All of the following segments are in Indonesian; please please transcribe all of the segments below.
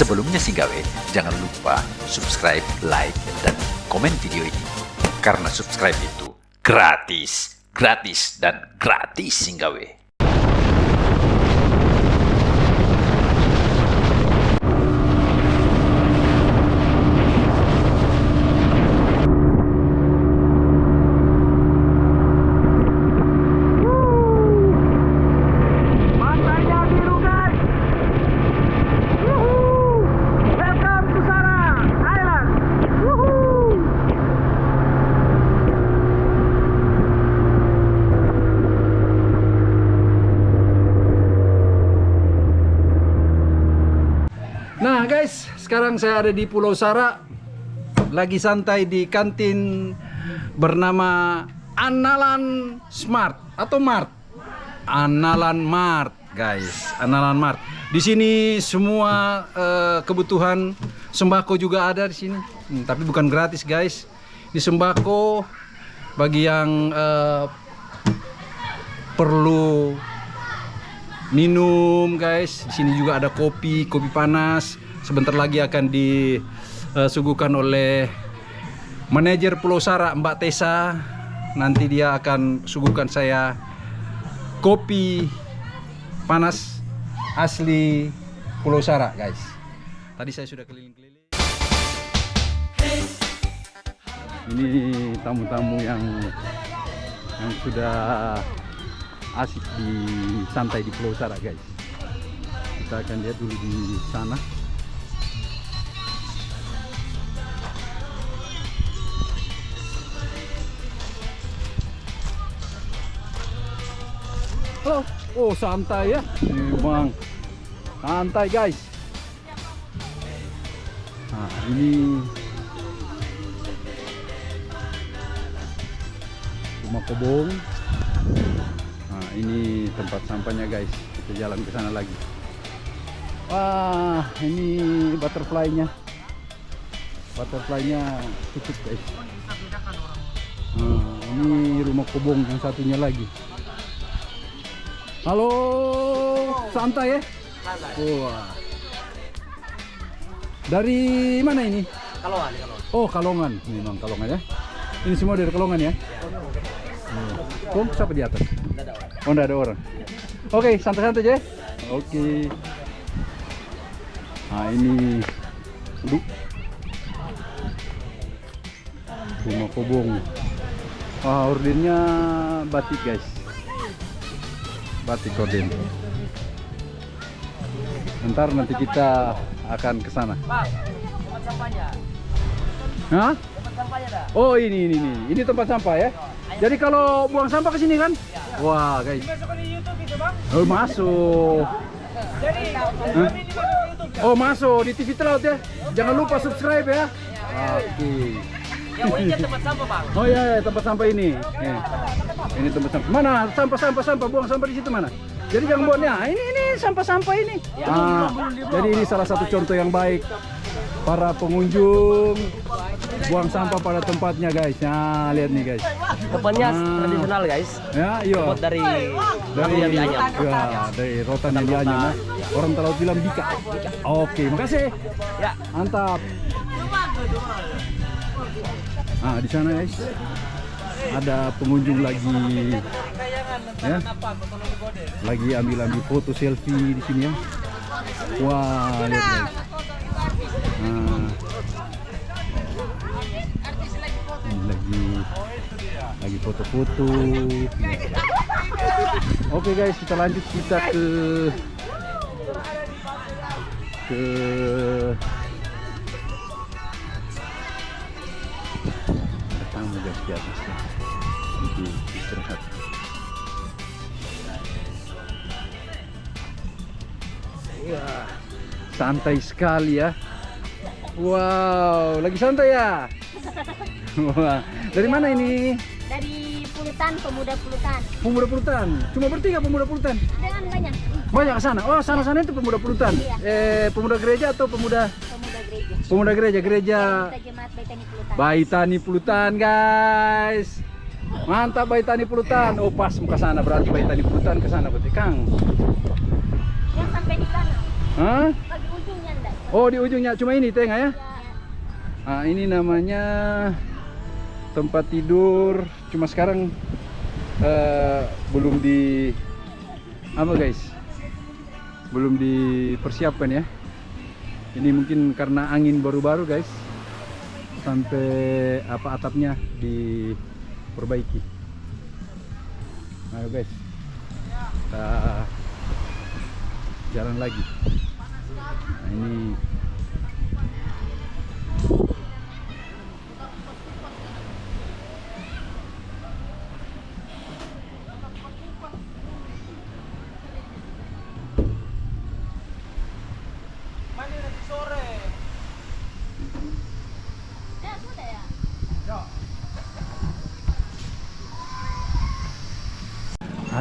Sebelumnya Singgawe, jangan lupa subscribe, like, dan komen video ini. Karena subscribe itu gratis, gratis, dan gratis Singgawe. Sekarang saya ada di Pulau Sara Lagi santai di kantin bernama Analan Smart atau Mart? Analan Mart guys Analan Mart. Di sini semua eh, kebutuhan sembako juga ada di sini. Hmm, tapi bukan gratis guys. Di sembako bagi yang eh, perlu minum guys di sini juga ada kopi kopi panas sebentar lagi akan disuguhkan oleh manajer Pulau Sara Mbak Tessa. Nanti dia akan suguhkan saya kopi panas asli Pulau Sara guys. Tadi saya sudah keliling-keliling. Ini tamu-tamu yang yang sudah asik di santai di Pulau Sara guys. Kita akan lihat dulu di sana Halo. Oh, santai ya. Memang santai, guys. Nah, ini rumah kobong. Nah, ini tempat sampahnya, guys. Kita jalan ke sana lagi. Wah, ini butterfly-nya. Butterfly-nya tutup, guys. Nah, ini rumah kobong yang satunya lagi. Halo, santai ya? Wah. Dari mana ini? Kalongan, Kalongan. Oh, Kalongan. Memang Kalongan ya. Ini semua dari Kalongan ya? Oh, siapa di atas? Oh, enggak ada orang. Oke, santai-santai aja. ya. Oke. Nah, ini Aduh. Rumah kobong. Wah, ordernya batik, guys. Batik orden. Ntar nanti kita akan ke sana. Bang, tempat sampahnya. Hah? Tempat sampahnya dah. Oh ini ini ini ini tempat sampah ya. Jadi kalau buang sampah ke sini kan? Wah guys. Masuk di YouTube itu, Bang. Oh masuk. Jadi. Oh masuk di TV Telaut ya. Jangan lupa subscribe ya. Oke. Yang tempat sampah, Bang. Oh iya, iya tempat sampah ini. Nih. Ini tempat sampah. Mana sampah sampah sampah buang sampah di situ mana? Jadi jangan buatnya. Ini ini sampah-sampah ini. Ah, jadi ini salah satu contoh yang baik para pengunjung buang sampah pada tempatnya guys. Nah, lihat nih guys. Tempatnya Ah. tradisional, guys. Ya, iya. Dari dari yang dianyam. ya, dari rotan yang dianyam ya. Orang Telaut bilang bika. Oke, makasih. Ya. Mantap. Ah, di sana guys. Ada pengunjung lagi ya. Lagi ambil-ambil foto selfie di sini ya. Wah, lihat guys. Nah. Lagi lagi foto-foto. Oke guys, kita lanjut kita ke ke di atas ya. Di istirahat. Wah, santai sekali ya. Wow, lagi santai ya? Wah, dari mana ini? Dari Pulutan, pemuda Pulutan. Pemuda Pulutan. Cuma bertiga pemuda Pulutan. Dengan banyak Banyak ke sana. Oh, sana-sana itu pemuda Pulutan. Iya. Eh, pemuda gereja atau pemuda pemuda gereja. pemuda gereja? Gereja Kita jemaat Pulutan. Baitani Pulutan, guys. Mantap Baitani Pulutan. Oh, pas ke sana berarti Baitani Pulutan ke sana berarti, Kang. Yang sampai di sana. Hah? Bagi ujungnya enggak. Oh, di ujungnya cuma ini tengah ya. Ya, Ah, ini namanya tempat tidur. Cuma sekarang eh, belum di apa guys? Belum dipersiapkan ya. Ini mungkin karena angin baru-baru guys. Sampai apa atapnya diperbaiki. Ayo guys. Kita jalan lagi. Nah, ini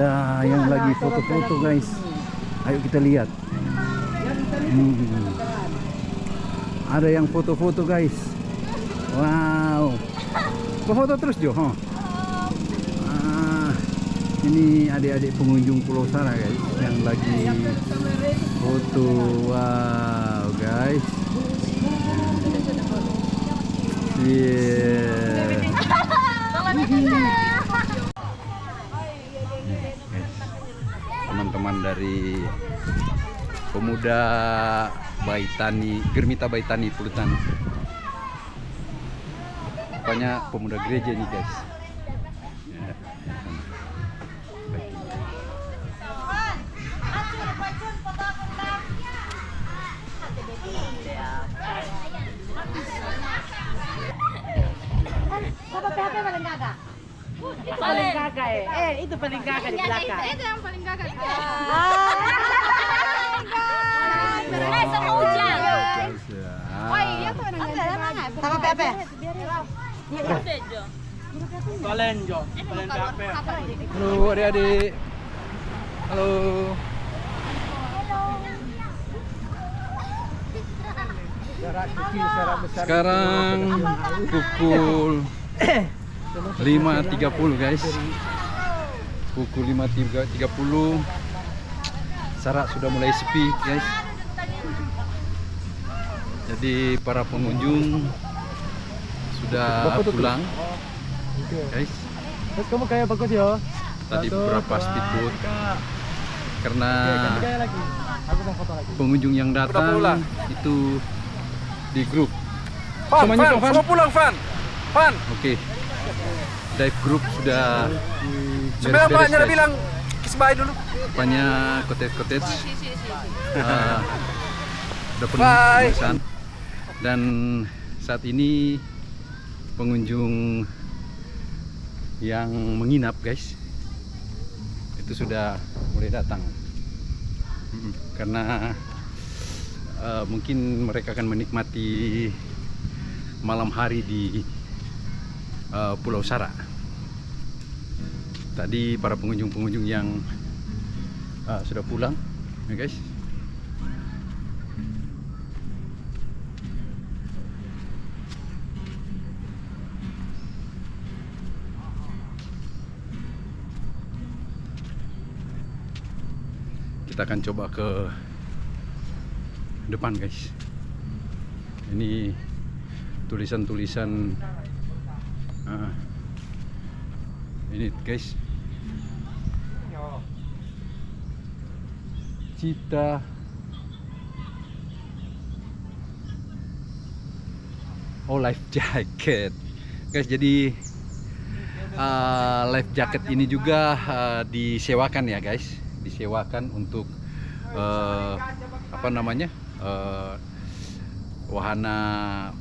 Ada yang lagi foto-foto guys. Ayo kita lihat. Hmm. Ada yang foto-foto guys. Wow. Foto terus Jo? huh? Ah, ini adik-adik pengunjung Pulau Sara guys yang lagi foto. Wow guys. Yeah. Dari pemuda Baitani Germita Baitani Pulutan rupanya pemuda gereja nih guys Ya. Paling kakak eh. Eh, itu paling kakak di belakang. Itu yang paling kakak. Paling kakak. Halo adik-adik. Halo. Sekarang pukul 5.30 guys. Pukul 5.30 Sarak sudah mulai sepi guys. Jadi para pengunjung Sudah pulang Guys Terus kamu kayak bagus ya. Tadi beberapa speedboat Karena Kayak lagi. Aku mau foto lagi. pengunjung yang datang itu di grup. Fan, Semuanya Fan, Fan. semua pulang Fan. Fan. Oke. Dive group sudah Sebenarnya Pak Nyara guys. bilang kiss bye dulu. Rupanya cottage-cottage ah, udah penuh. Dan saat ini pengunjung yang menginap guys itu sudah mulai datang karena eh, mungkin mereka akan menikmati malam hari di eh, Pulau Sara. Tadi para pengunjung-pengunjung yang eh, sudah pulang, ya guys. Kita akan coba ke depan, guys. Ini tulisan-tulisan ah, ini guys. Cita oh life jacket. Guys jadi ah, life jacket ini juga ah, disewakan ya guys disewakan untuk eh, apa namanya eh, wahana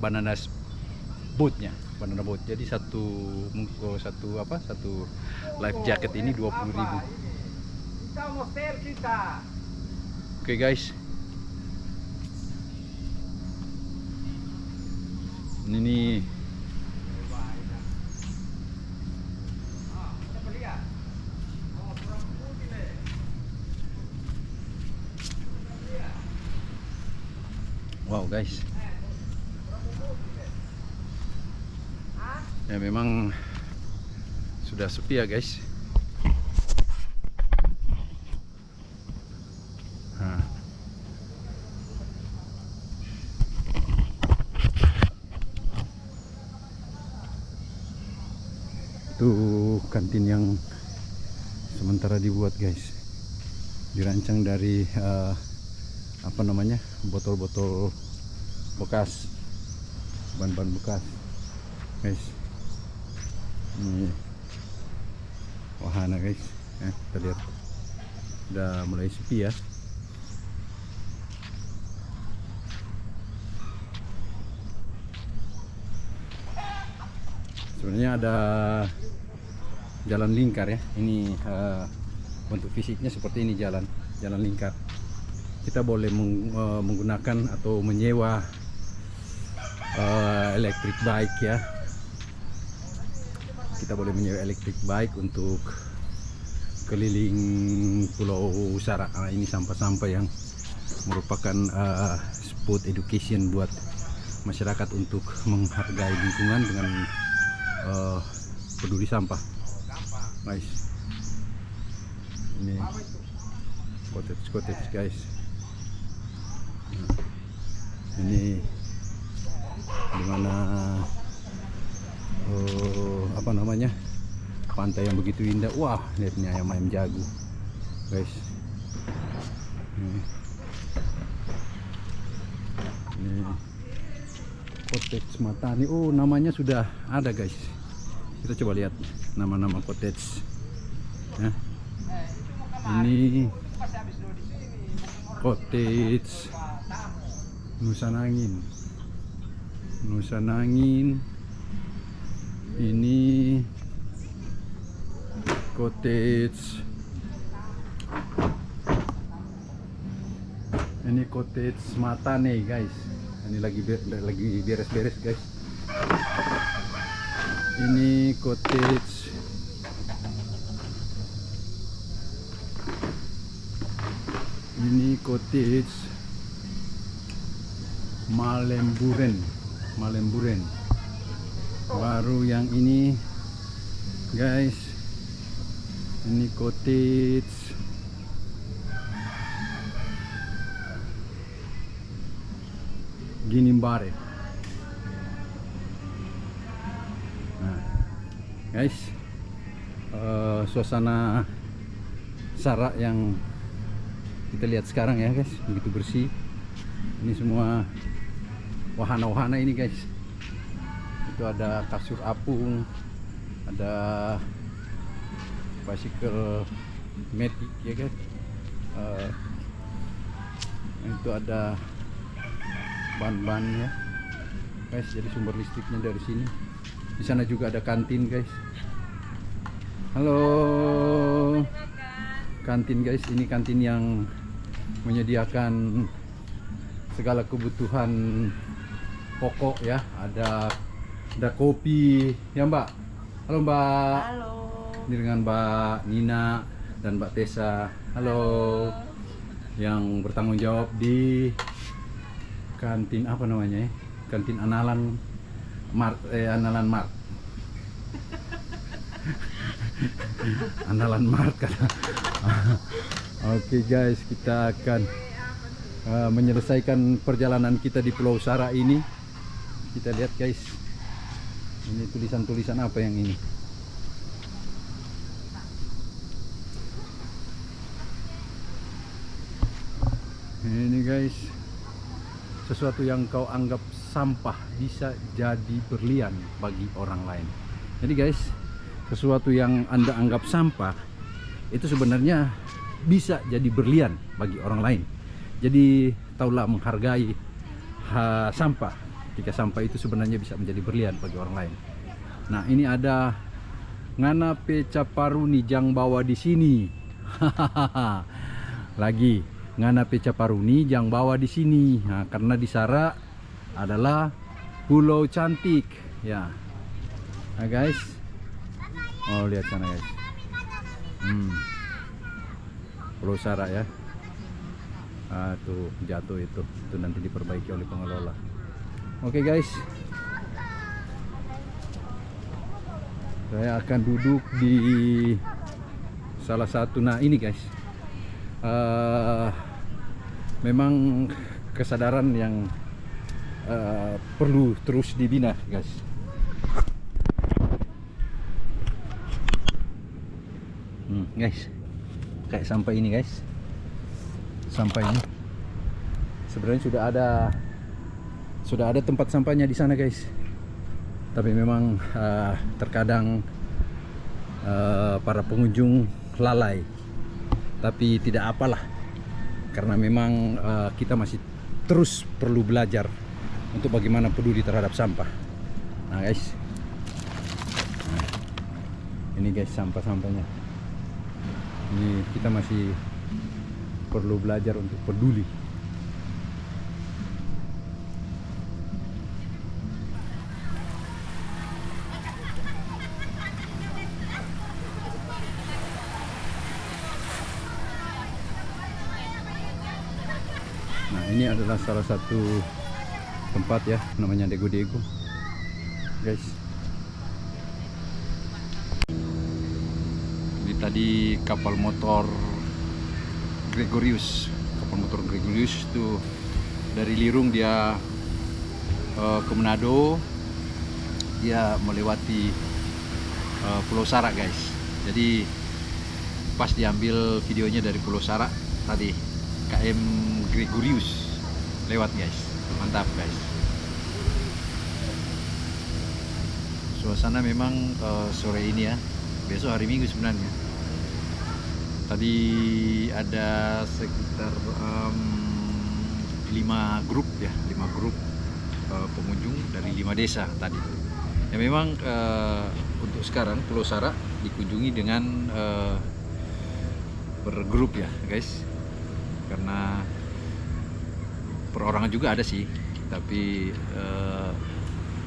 banana boatnya banana boat. Jadi satu mungko satu apa satu life jacket ini 20.000 oke guys. Ini nih guys. Ya memang sudah sepi ya guys. Nah. itu kantin yang sementara dibuat guys. Dirancang dari eh, apa namanya botol-botol bekas ban-ban bekas. Guys. Ini wahana guys. Ya, kita lihat. Udah mulai sepi ya. Sebenarnya ada jalan lingkar ya. Ini eh, bentuk fisiknya seperti ini jalan jalan lingkar kita boleh eh, menggunakan atau menyewa eh, electric bike ya. Kita boleh menyewa electric bike untuk keliling pulau Sara Ah, ini sampah-sampah yang merupakan eh, spot education buat masyarakat untuk menghargai lingkungan dengan eh, peduli sampah. Guys. Ini cottage cottage guys. Nah, ini di mana oh, apa namanya pantai yang begitu indah. Wah lihat nih ayam ayam jago guys. Ini, ini cottage matani oh namanya sudah ada guys. Kita coba lihat nama-nama cottage. Ya. ini cottage Nusanangin Nusanangin ini cottage. Ini cottage Matane guys. Ini lagi lagi beres-beres guys. Ini cottage. Ini cottage Malemburen. Malemburen. Baru yang ini guys. Ini cottage Ginimbare. Nah guys. Eh, suasana Sarak yang kita lihat sekarang ya guys. Begitu bersih. Ini semua wahana-wahana ini guys. Itu ada kasur apung ada bicycle matic ya guys. Eh, itu ada ban-ban ya. Guys jadi sumber listriknya dari sini. Di sana juga ada kantin guys. Halo. Kantin guys. Ini kantin yang menyediakan segala kebutuhan pokok ya. Ada ada kopi. Ya mbak? Halo mbak. Halo. ini dengan mbak Nina dan mbak Tessa. Halo. Yang bertanggung jawab di kantin apa namanya ya? Kantin Analan Mart eh Analan Mart. Analan Mart kata. Oke guys kita akan uh, menyelesaikan perjalanan kita di Pulau Sara ini kita lihat guys. Ini tulisan-tulisan apa yang ini? Ini guys. Sesuatu yang kau anggap sampah bisa jadi berlian bagi orang lain. Jadi guys sesuatu yang anda anggap sampah itu sebenarnya bisa jadi berlian bagi orang lain. Jadi taulah menghargai ha, sampah ketika sampah itu sebenarnya bisa menjadi berlian bagi orang lain. Nah ini ada ngana peca paruni jang bawa di sini. Lagi ngana peca paruni jang bawa di sini. Nah, karena di Sara adalah pulau cantik. Ya. Nah guys. Oh lihat sana guys. Hmm. pulau Sara ya. Ah, tuh jatuh itu. Itu nanti diperbaiki oleh pengelola. Oke guys. Saya akan duduk di salah satu. Nah ini guys. Eh, memang kesadaran yang eh, perlu terus dibina guys. Hmm, guys, kayak sampah ini guys, sampah ini sebenarnya sudah ada sudah ada tempat sampahnya di sana guys. Tapi memang eh, terkadang eh, para pengunjung lalai. Tapi tidak apalah, karena memang eh, kita masih terus perlu belajar untuk bagaimana peduli terhadap sampah. Nah guys, Nah, ini guys sampah-sampahnya ini kita masih perlu belajar untuk peduli nah ini adalah salah satu tempat ya namanya Dego Dego guys. Ini tadi kapal motor Gregorius. Kapal motor Gregorius itu dari Lirung dia eh, ke Manado. Dia melewati eh, Pulau Sarak guys. Jadi pas diambil videonya dari Pulau Sarak tadi KM Gregorius. Lewat guys. Mantap guys. Suasana memang eh, sore ini ya. Besok hari Minggu sebenarnya. Tadi ada sekitar em, lima grup ya lima grup eh, pengunjung dari lima desa tadi. Ya memang eh, untuk sekarang Pulau Sarak dikunjungi dengan eh, bergrup ya guys. Karena perorangan juga ada sih. Tapi eh,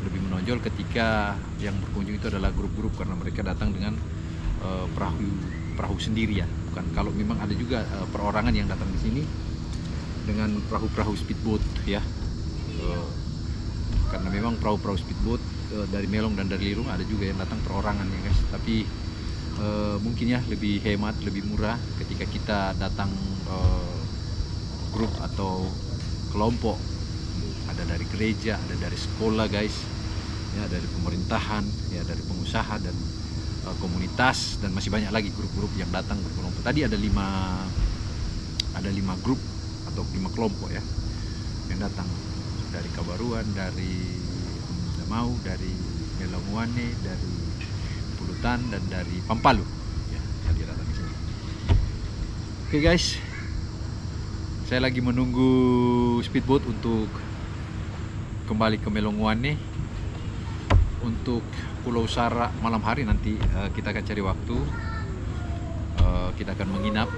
lebih menonjol ketika yang berkunjung itu adalah grup-grup karena mereka datang dengan eh, perahu perahu sendiri ya. Bukan kalau memang ada juga eh, perorangan yang datang di sini dengan perahu-perahu speedboat ya. Eh, karena memang perahu-perahu speedboat eh, dari Melong dan dari Lirung ada juga yang datang perorangan ya guys. Tapi eh, mungkin ya lebih hemat lebih murah ketika kita datang eh, grup atau kelompok. Ada dari gereja ada dari sekolah guys. Ya dari pemerintahan ya dari pengusaha dan eh, komunitas dan masih banyak lagi grup-grup yang datang berkelompok. Tadi ada lima ada lima grup atau lima kelompok ya yang datang. Dari Kabaruan dari Damau dari Melonguane dari Pulutan dan dari Pampalu. Ya tadi datang di sini oke guys saya lagi menunggu speedboat untuk kembali ke Melonguane untuk Pulau Sara malam hari nanti eh, kita akan cari waktu. Eh, kita akan menginap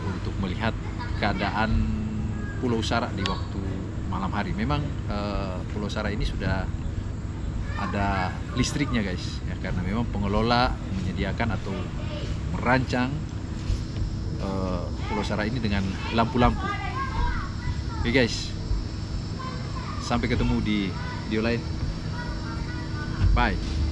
untuk melihat keadaan Pulau Sara di waktu malam hari. Memang eh, Pulau Sara ini sudah ada listriknya guys, ya karena memang pengelola menyediakan atau merancang eh, Pulau Sara ini dengan lampu-lampu. Oke guys, sampai ketemu di video lain. Bye.